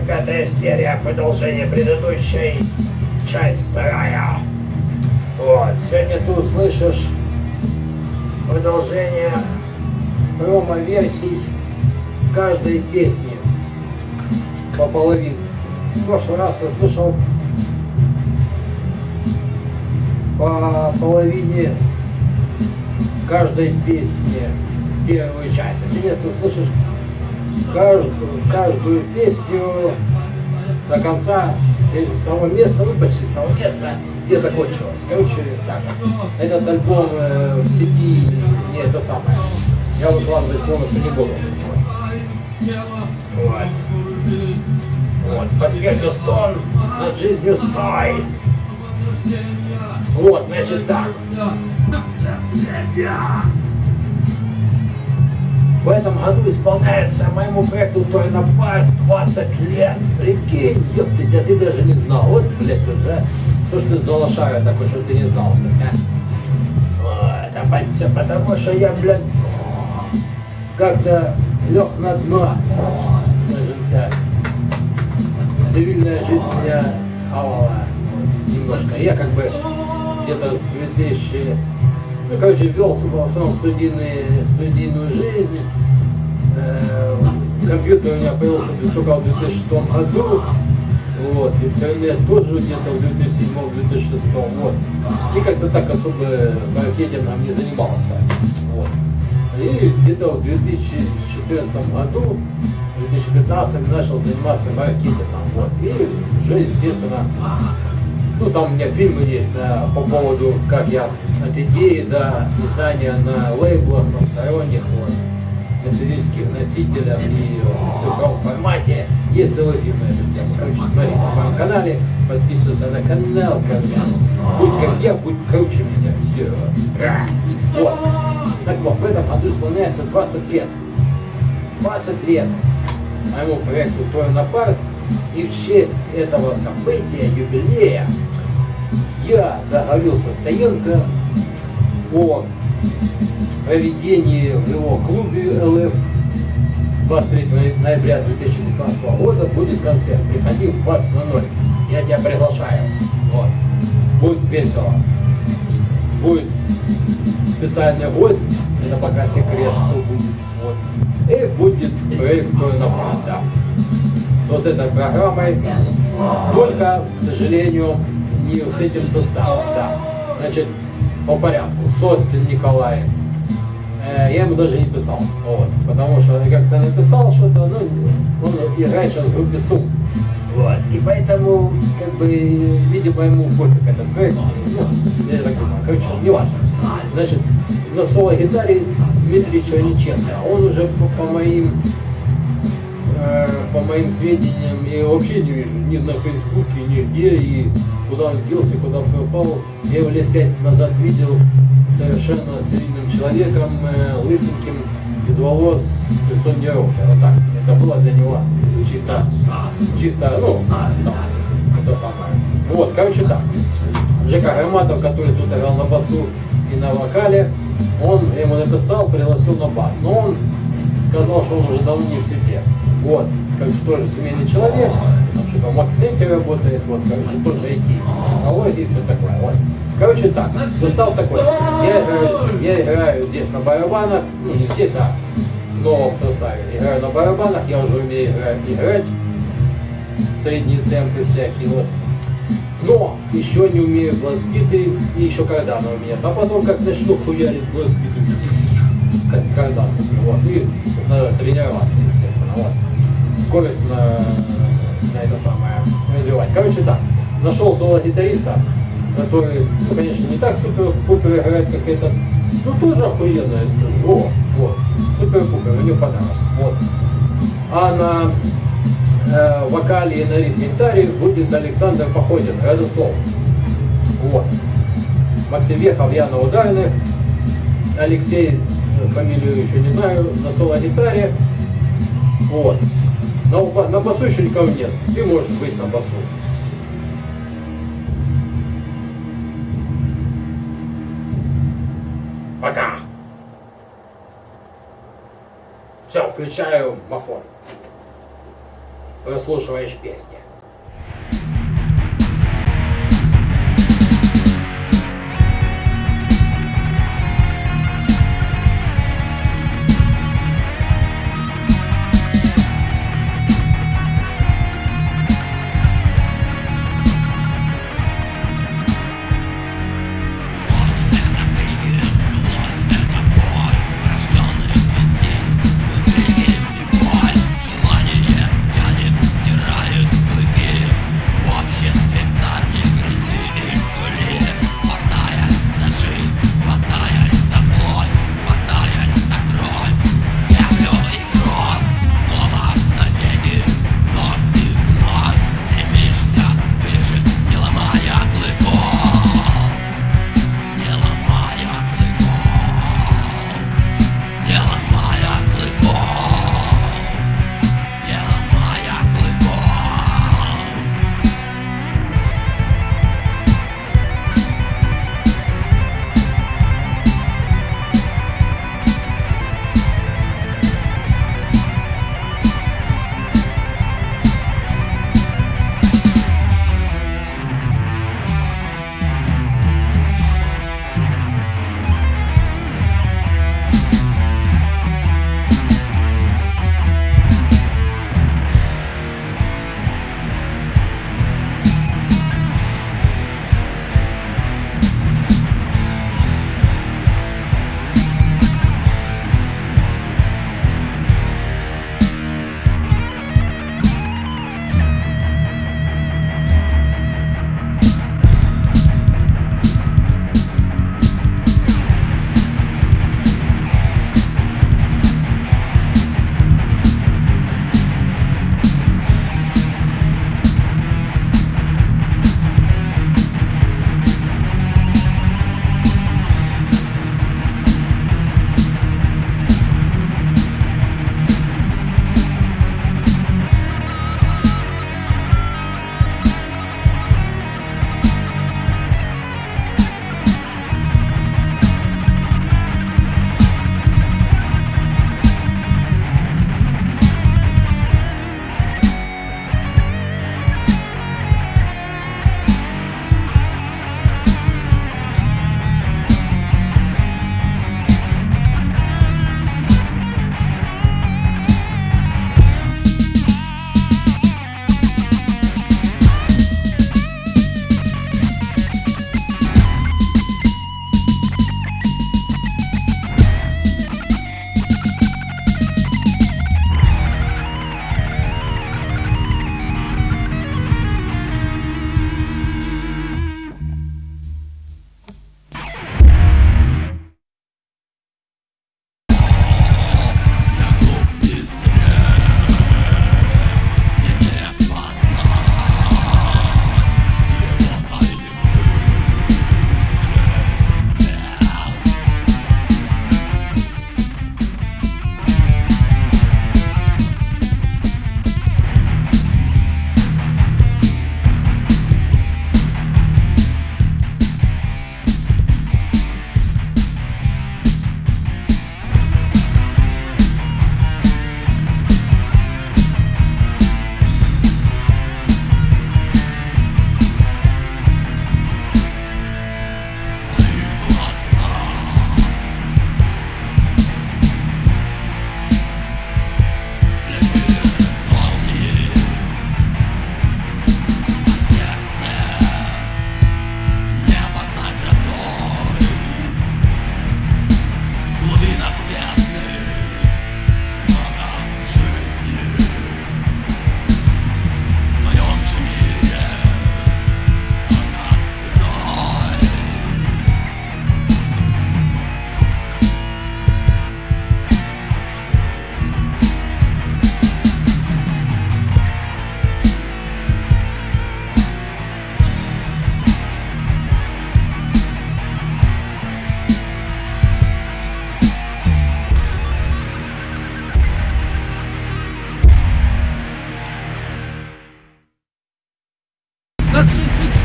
145 серия, продолжение предыдущей, часть вторая. Вот, сегодня ты услышишь продолжение промо-версий каждой песни по половине. В прошлый раз я слышал по половине каждой песни первую часть. А сегодня ты услышишь каждую, каждую песню до конца с того места, ну почти с того места, где закончилось. Короче, так, этот альбом э, в сети не это самое. Я выкладывать полностью не буду. Вот. Вот. По стон, над жизнью стой. Вот, значит так. В этом году исполняется моему проекту Тойна Парк 20 лет. Прикинь, ёпты, а ты даже не знал. Вот, блядь, уже. Что ж ты за лошара такой, что ты не знал, блядь, а? Вот, а все потому что я, блядь, как-то лег на дно, скажем так. Цивильная жизнь меня схавала немножко. Я как бы где-то с 2000 ну, короче, вел основном студийные, студийную жизнь. Э, компьютер у меня появился только в 2006 году. Вот, интернет тоже где-то в 2007-2006. Вот. И как-то так особо маркетингом не занимался. Вот. И где-то в 2014 году, в 2015 начал заниматься маркетингом. Вот. И уже, естественно, ну, там у меня фильмы есть да, по поводу, как я от идеи до издания на лейблах, на сторонних, вот, на физических носителях и в цифровом формате. Есть целый фильм на эту тему. Короче, смотри на моем канале, подписывайся на канал, короче. Будь как я, будь круче меня. Все. Вот. Так вот, в этом году исполняется 20 лет. 20 лет моему проекту «Твой напарк». И в честь этого события, юбилея, я договорился с Саенко о проведении в его клубе ЛФ 23 ноября 2019 года будет концерт. Приходи в 20.00. Я тебя приглашаю. Вот. Будет весело. Будет специальный гость. Это пока секрет, кто будет. Вот. И будет проект на да. Вот этой программой. Только, к сожалению, не с этим составом, да. Значит, по порядку. Состин Николай. Э, я ему даже не писал, вот, потому что как-то написал что-то, ну, он играет сейчас в группе Сум. Вот. И поэтому, как бы, видимо, ему пофиг этот проект. Ну, я так думаю, короче, не важно. Значит, на соло-гитаре Дмитрий Черниченко. Он уже по, по моим по моим сведениям, я вообще не вижу ни на Фейсбуке, нигде, и куда он делся, куда пропал. Я его лет пять назад видел совершенно серийным человеком, э, лысеньким, без волос, лицо не Вот так. Это было для него чисто, чисто, ну, да, это самое. Вот, короче так. Жека Громатов, который тут играл на басу и на вокале, он ему написал, пригласил на бас. Но он сказал, что он уже давно не в себе. Вот, короче, тоже семейный человек, там что-то в Максенте работает, вот, короче, тоже IT, технологии и все такое, вот. Короче, так, состав такой. Я играю, я играю здесь на барабанах, ну, не здесь, а в новом составе. Играю на барабанах, я уже умею играть, играть средние темпы всякие, вот. Но еще не умею глазбиты, и еще когда у меня. А потом как начну хуярить глазбиты, как когда вот, и надо тренироваться, естественно, вот скорость на, на это самое развивать. Короче так, нашел соло-гитариста, который, ну, конечно, не так супер-пупер играет, как этот, ну, тоже охуенно, я скажу. О, вот, супер-пупер, мне понравилось. Вот. А на э, вокале и на ритм-гитаре будет Александр Походин, Радослов. Вот. Максим Вехов, я на ударных, Алексей, фамилию еще не знаю, на соло-гитаре. Вот. На, на басу еще никого нет. Ты можешь быть на басу. Пока. Все, включаю мафон. выслушиваешь песни.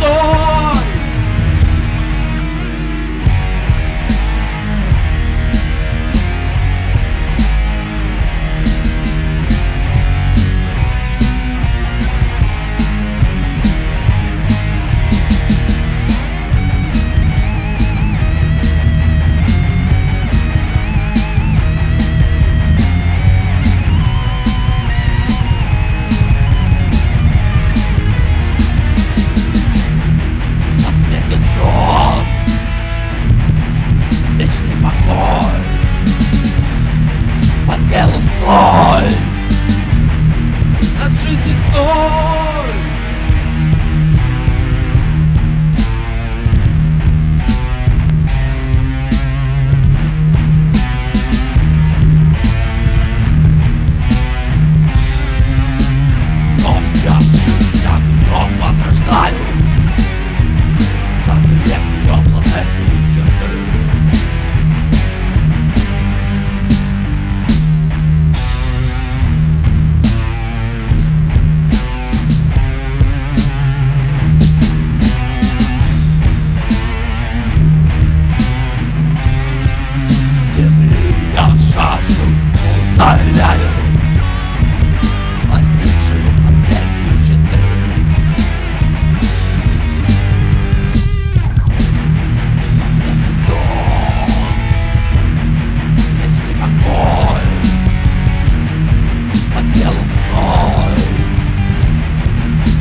soul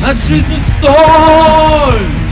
От жизни соль!